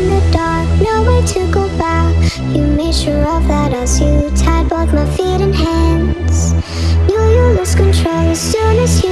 in the dark, nowhere to go back. You made sure of that as you tied both my feet and hands. Knew you lose control as soon as you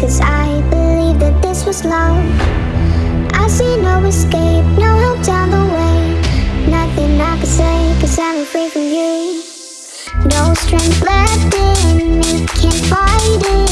cause I believed that this was love. I see no escape, no help down the way. Nothing I could say, cause I'm free from you. No strength left in me, can't fight it.